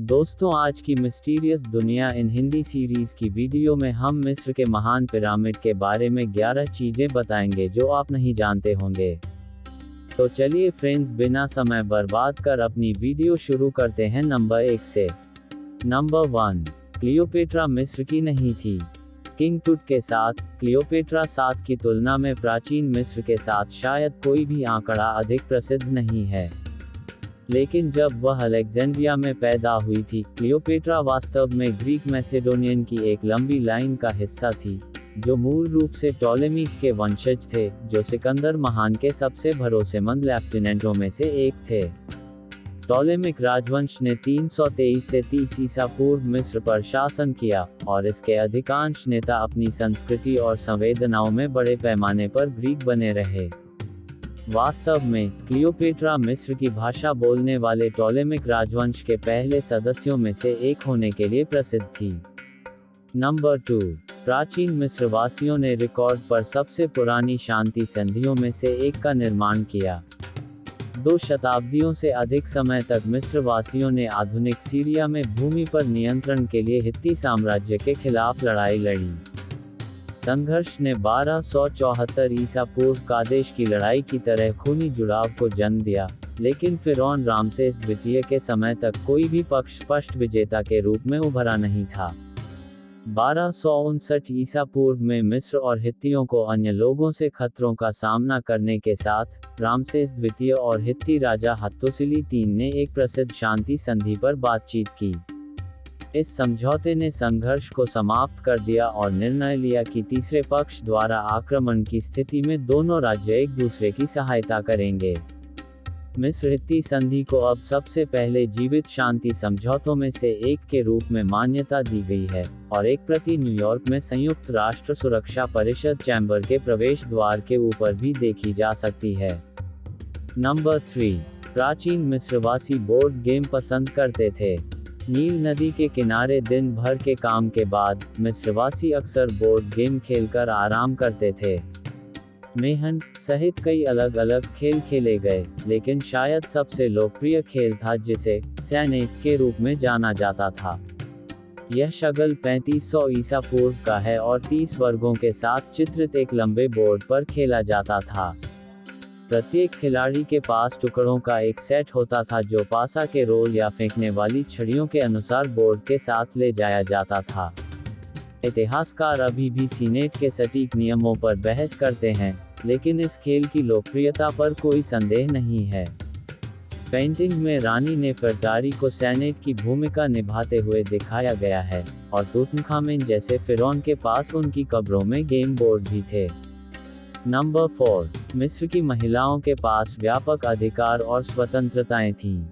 दोस्तों, आज की mysterious Duniya in Hindi series की वीडियो में हम मिस्र के महान पिरामिड के बारे में 11 चीज़ें बताएँगे जो आप नहीं जानते होंगे। तो चलिए फ्रेंड्स बिना समय बर्बाद कर अपनी वीडियो शुरू करते हैं नंबर एक से। नंबर वन, क्लियोपेट्रा मिस्र की नहीं थी। किंग टुट के साथ, क्लियोपेट्रा सात की तुलना में प्राचीन मिस्र के साथ शायद कोई भी आंकड़ा अधिक प्रसिद्ध नहीं है। लेकिन जब वह अलेक्जेंड्रिया में पैदा हुई थी, क्लियोपेट्रा वास्तव में ग्रीक मैसेडोनियन की एक लंबी लाइन का हिस्सा थी, जो मूल रूप से टोलेमिक के वंशज थे, जो सिकंदर महान के सबसे भरोसेमंद लेफ्टिनेंटों में से एक थे। टोलेमिक राजवंश ने 323 से 30 ईसा पूर्व मिस्र पर शासन किया, और इसके अधिकांश नेता अपनी संस्कृति और संवेदनाओं में बड़े पैमाने पर ग्रीक बने रहे। वास्तव में, क्लियोपेट्रा मिस्र की भाषा बोलने वाले टोलेमिक राजवंश के पहले सदस्यों में से एक होने के लिए प्रसिद्ध थी। नंबर टू, प्राचीन मिस्र वासियों ने रिकॉर्ड पर सबसे पुरानी शांति संधियों में से एक का निर्माण किया। दो शताब्दियों से अधिक समय तक मिस्र वासियों ने आधुनिक सीरिया में भूमि पर नियंत्रण के लिए हित्ती साम्राज्य के खिलाफ लड़ाई लड़ी। संघर्ष ने 1274 ईसा पूर्व कादेश की लड़ाई की तरह खूनी जुड़ाव को जन्म दिया, लेकिन फिर रामसेस द्वितीय के समय तक कोई भी पक्ष स्पष्ट विजेता के रूप में उभरा नहीं था। बारह ईसा पूर्व में मिस्र और हित्तियों को अन्य लोगों से खतरों का सामना करने के साथ, रामसेस द्वितीय और हित्ती राजा हत्तोसिली तीन ने एक प्रसिद्ध शांति संधि पर बातचीत की। इस समझौते ने संघर्ष को समाप्त कर दिया और निर्णय लिया कि तीसरे पक्ष द्वारा आक्रमण की स्थिति में दोनों राज्य एक दूसरे की सहायता करेंगे। मिस्र हित्ती संधि को अब सबसे पहले जीवित शांति समझौतों में से एक के रूप में मान्यता दी गई है और एक प्रति न्यूयॉर्क में संयुक्त राष्ट्र सुरक्षा परिषद चैम्बर के प्रवेश द्वार के ऊपर भी देखी जा सकती है। नंबर थ्री, प्राचीन मिस्रवासी बोर्ड गेम पसंद करते थे। नील नदी के किनारे दिन भर के काम के बाद मिस्रवासी अक्सर बोर्ड गेम खेलकर आराम करते थे। मेहन सहित कई अलग अलग खेल खेले गए, लेकिन शायद सबसे लोकप्रिय खेल था जिसे सैनेट के रूप में जाना जाता था। यह शगल 3500 ईसा पूर्व का है और 30 वर्गों के साथ चित्रित एक लंबे बोर्ड पर खेला जाता था। प्रत्येक खिलाड़ी के पास टुकड़ों का एक सेट होता था जो पासा के रोल या फेंकने वाली छड़ियों के अनुसार बोर्ड के साथ ले जाया जाता था। इतिहासकार अभी भी सीनेट के सटीक नियमों पर बहस करते हैं, लेकिन इस खेल की लोकप्रियता पर कोई संदेह नहीं है। पेंटिंग में रानी ने फरदारी को सैनेट की भूमिका निभाते हुए दिखाया गया है, और तुतनखामेन जैसे फिरौन के पास उनकी कब्रों में गेम बोर्ड भी थे। नंबर फोर मिस्र की महिलाओं के पास व्यापक अधिकार और स्वतंत्रताएँ थीं,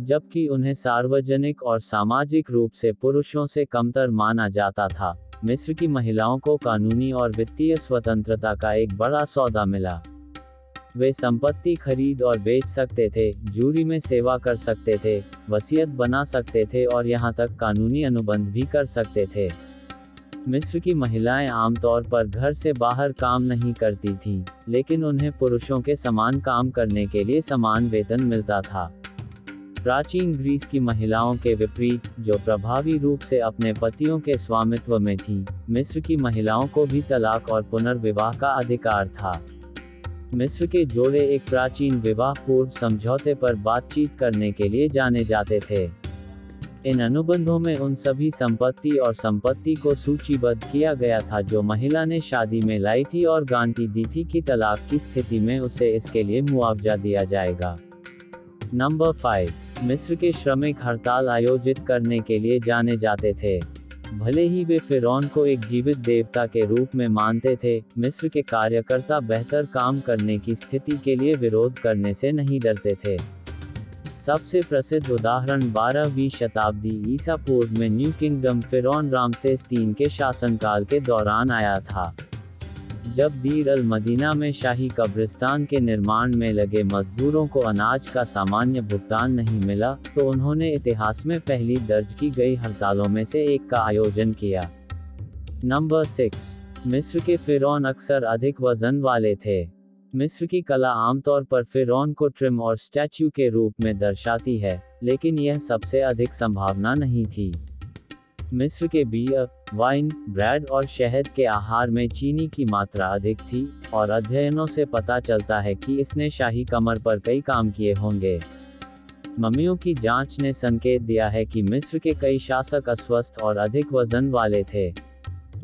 जबकि उन्हें सार्वजनिक और सामाजिक रूप से पुरुषों से कमतर माना जाता था। मिस्र की महिलाओं को कानूनी और वित्तीय स्वतंत्रता का एक बड़ा सौदा मिला। वे संपत्ति खरीद और बेच सकते थे, जूरी में सेवा कर सकते थे, वसीयत बना सकते थे और यहाँ तक कानूनी अनुबंध भी कर सकते थे। मिस्र की महिलाएँ आमतौर पर घर से बाहर काम नहीं करती थीं, लेकिन उन्हें पुरुषों के समान काम करने के लिए समान वेतन मिलता था। प्राचीन ग्रीस की महिलाओं के विपरीत जो प्रभावी रूप से अपने पतियों के स्वामित्व में थीं, मिस्र की महिलाओं को भी तलाक और पुनर्विवाह का अधिकार था। मिस्र के जोड़े एक प्राचीन विवाह पूर्व समझौते पर बातचीत करने के लिए जाने जाते थे। इन अनुबंधों में उन सभी संपत्ति और संपत्ति को सूचीबद्ध किया गया था जो महिला ने शादी में लाई थी और गांटी दी थी कि तलाक की स्थिति में उसे इसके लिए मुआवजा दिया जाएगा। नंबर फाइव, मिस्र के श्रमिक हड़ताल आयोजित करने के लिए जाने जाते थे। भले ही वे फिरौन को एक जीवित देवता के रूप में मानते थे, मिस्र के कार्यकर्ता बेहतर काम करने की स्थिति के लिए विरोध करने से नहीं डरते थे। सबसे प्रसिद्ध उदाहरण 12वीं शताब्दी ईसा पूर्व में न्यू किंगडम फिरौन रामसेस तीन के शासनकाल के दौरान आया था। जब दीर अल मदीना में शाही कब्रिस्तान के निर्माण में लगे मजदूरों को अनाज का सामान्य भुगतान नहीं मिला तो उन्होंने इतिहास में पहली दर्ज की गई हड़तालों में से एक का आयोजन किया। नंबर सिक्स, मिस्र के फिरौन अक्सर अधिक वज़न वाले थे। मिस्र की कला आमतौर पर फिरौन को ट्रिम और स्टैच्यू के रूप में दर्शाती है, लेकिन यह सबसे अधिक संभावना नहीं थी। मिस्र के बियर, वाइन, ब्रेड और शहद के आहार में चीनी की मात्रा अधिक थी, और अध्ययनों से पता चलता है कि इसने शाही कमर पर कई काम किए होंगे। मम्मियों की जाँच ने संकेत दिया है कि मिस्र के कई शासक अस्वस्थ और अधिक वज़न वाले थे।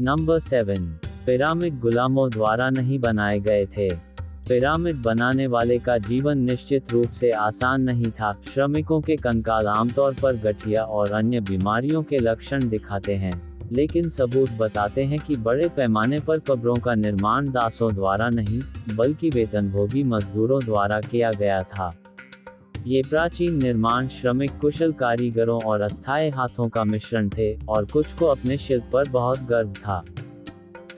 नंबर सेवन, पिरामिड गुलामों द्वारा नहीं बनाए गए थे। पिरामिड बनाने वाले का जीवन निश्चित रूप से आसान नहीं था। श्रमिकों के कंकाल आमतौर पर गठिया और अन्य बीमारियों के लक्षण दिखाते हैं, लेकिन सबूत बताते हैं कि बड़े पैमाने पर कब्रों का निर्माण दासों द्वारा नहीं, बल्कि वेतनभोगी मजदूरों द्वारा किया गया था। ये प्राचीन निर्माण श्रमिक कुशल कारीगरों और अस्थायी हाथों का मिश्रण थे, और कुछ को अपने शिल्प पर बहुत गर्व था।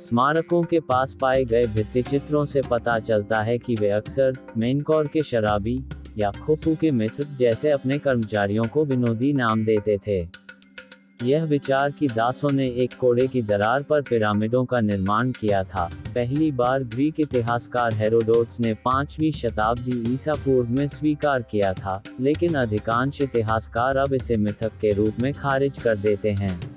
स्मारकों के पास पाए गए भित्ति चित्रों से पता चलता है कि वे अक्सर मेनकौर के शराबी या खुफू के मित्र जैसे अपने कर्मचारियों को विनोदी नाम देते थे। यह विचार कि दासों ने एक कोड़े की दरार पर पिरामिडों का निर्माण किया था। पहली बार ग्रीक इतिहासकार हेरोडोट्स ने पांचवी शताब्दी ईसा पूर्व में स्वीकार किया था, लेकिन अधिकांश इतिहासकार अब इसे मिथक के रूप में खारिज कर देते हैं।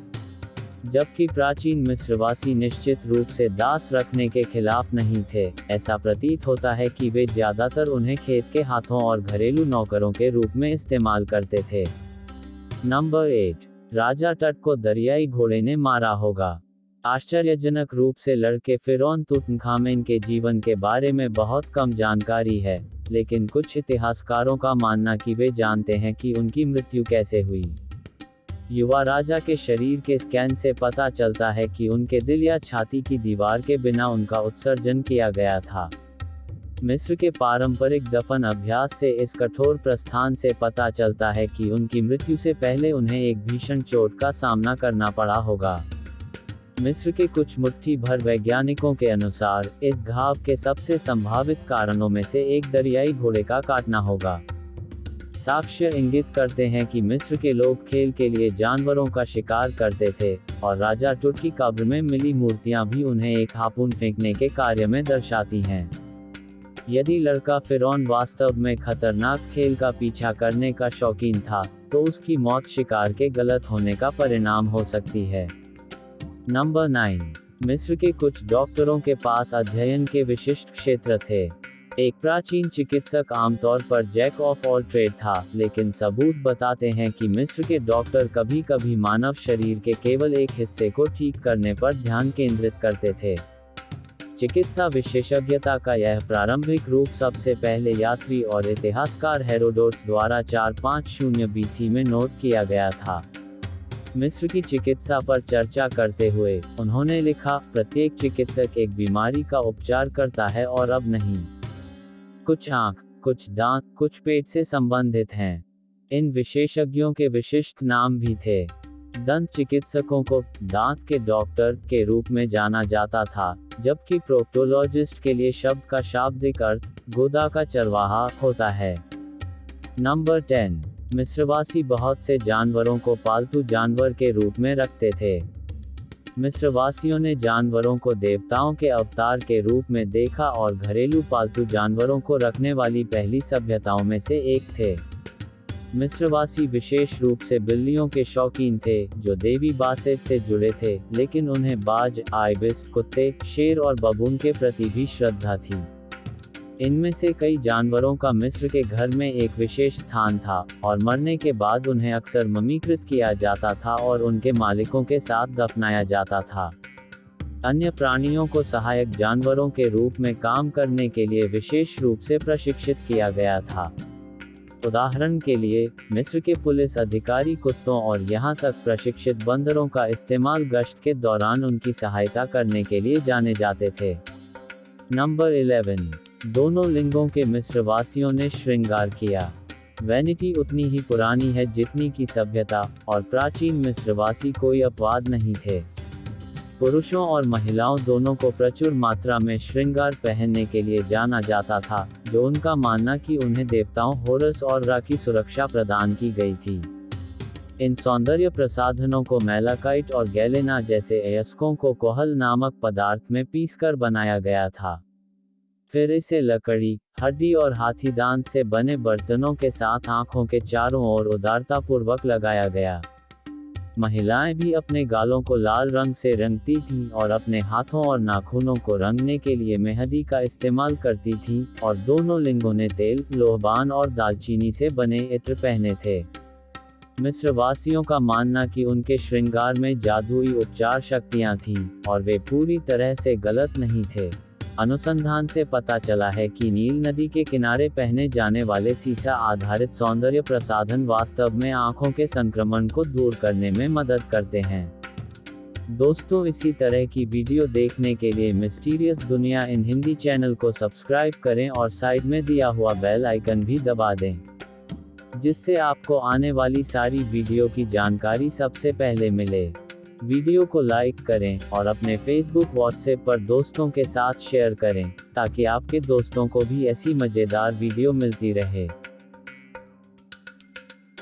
जबकि प्राचीन मिस्रवासी निश्चित रूप से दास रखने के खिलाफ नहीं थे। ऐसा प्रतीत होता है कि वे ज़्यादातर उन्हें खेत के हाथों और घरेलू नौकरों के रूप में इस्तेमाल करते थे। नंबर एट राजा तट को दरियाई घोड़े ने मारा होगा। आश्चर्यजनक रूप से लड़के फिरौन तुतनखामेन के जीवन के बारे में बहुत कम जानकारी है, लेकिन कुछ इतिहासकारों का मानना कि वे जानते हैं कि उनकी मृत्यु कैसे हुई। युवा राजा के शरीर के स्कैन से पता चलता है कि उनके दिल या छाती की दीवार के बिना उनका उत्सर्जन किया गया था। मिस्र के पारंपरिक दफन अभ्यास से इस कठोर प्रस्थान से पता चलता है कि उनकी मृत्यु से पहले उन्हें एक भीषण चोट का सामना करना पड़ा होगा। मिस्र के कुछ मुट्ठी भर वैज्ञानिकों के अनुसार, इस घाव के सबसे संभावित कारणों में से एक दरियाई घोड़े का काटना होगा। साक्ष्य इंगित करते हैं कि मिस्र के लोग खेल के लिए जानवरों का शिकार करते थे, और राजा टुट की कब्र में मिली मूर्तियाँ भी उन्हें एक हापुन फेंकने के कार्य में दर्शाती हैं। यदि लड़का फिरौन वास्तव में खतरनाक खेल का पीछा करने का शौकीन था तो उसकी मौत शिकार के गलत होने का परिणाम हो सकती है। नंबर नाइन, मिस्र के कुछ डॉक्टरों के पास अध्ययन के विशिष्ट क्षेत्र थे। एक प्राचीन चिकित्सक आमतौर पर जैक ऑफ़ ऑल ट्रेड था, लेकिन सबूत बताते हैं कि मिस्र के डॉक्टर कभी कभी मानव शरीर के केवल एक हिस्से को ठीक करने पर ध्यान केंद्रित करते थे। चिकित्सा विशेषज्ञता का यह प्रारंभिक रूप सबसे पहले यात्री और इतिहासकार हेरोडोट्स द्वारा चार पाँच शून्य बीसी में नोट किया गया था। मिस्र की चिकित्सा पर चर्चा करते हुए, उन्होंने लिखा, प्रत्येक चिकित्सक एक बीमारी का उपचार करता है और अब नहीं। कुछ आँख, कुछ दांत, कुछ पेट से संबंधित हैं। इन विशेषज्ञों के विशिष्ट नाम भी थे। दंत चिकित्सकों को दांत के डॉक्टर के रूप में जाना जाता था, जबकि प्रोक्टोलॉजिस्ट के लिए शब्द का शाब्दिक अर्थ गोदा का चरवाहा होता है। नंबर टेन मिस्रवासी बहुत से जानवरों को पालतू जानवर के रूप में रखते थे। मिस्रवासियों ने जानवरों को देवताओं के अवतार के रूप में देखा और घरेलू पालतू जानवरों को रखने वाली पहली सभ्यताओं में से एक थे। मिस्रवासी विशेष रूप से बिल्लियों के शौकीन थे, जो देवी बासेट से जुड़े थे, लेकिन उन्हें बाज, आइबिस, कुत्ते, शेर और बबून के प्रति भी श्रद्धा थी। इनमें से कई जानवरों का मिस्र के घर में एक विशेष स्थान था, और मरने के बाद उन्हें अक्सर ममीकृत किया जाता था और उनके मालिकों के साथ दफनाया जाता था। अन्य प्राणियों को सहायक जानवरों के रूप में काम करने के लिए विशेष रूप से प्रशिक्षित किया गया था। उदाहरण के लिए, मिस्र के पुलिस अधिकारी कुत्तों और यहाँ तक प्रशिक्षित बंदरों का इस्तेमाल गश्त के दौरान उनकी सहायता करने के लिए जाने जाते थे। नंबर 11 दोनों लिंगों के मिस्रवासियों ने श्रृंगार किया। वैनिटी उतनी ही पुरानी है जितनी की सभ्यता और प्राचीन मिस्रवासी कोई अपवाद नहीं थे। पुरुषों और महिलाओं दोनों को प्रचुर मात्रा में श्रृंगार पहनने के लिए जाना जाता था, जो उनका मानना कि उन्हें देवताओं होरस और रा की सुरक्षा प्रदान की गई थी। इन सौंदर्य प्रसाधनों को मेलाकाइट और गैलेना जैसे अयस्कों को कोहल नामक पदार्थ में पीसकर बनाया गया था। फिर इसे लकड़ी, हड्डी और हाथी दांत से बने बर्तनों के साथ आँखों के चारों ओर उदारतापूर्वक लगाया गया। महिलाएँ भी अपने गालों को लाल रंग से रंगती थीं और अपने हाथों और नाखूनों को रंगने के लिए मेहंदी का इस्तेमाल करती थीं और दोनों लिंगों ने तेल, लोहबान और दालचीनी से बने इत्र पहने थे। मिस्रवासियों का मानना कि उनके श्रृंगार में जादुई उपचार शक्तियाँ थीं और वे पूरी तरह से गलत नहीं थे। अनुसंधान से पता चला है कि नील नदी के किनारे पहने जाने वाले सीसा आधारित सौंदर्य प्रसाधन वास्तव में आँखों के संक्रमण को दूर करने में मदद करते हैं। दोस्तों, इसी तरह की वीडियो देखने के लिए mysterious Duniya in Hindi channel को सब्सक्राइब करें और साइड में दिया हुआ बेल आइकन भी दबा दें, जिससे आपको आने वाली सारी वीडियो की जानकारी सबसे पहले मिले। वीडियो को लाइक करें और अपने फेसबुक व्हाट्सएप पर दोस्तों के साथ शेयर करें, ताकि आपके दोस्तों को भी ऐसी मज़ेदार वीडियो मिलती रहे।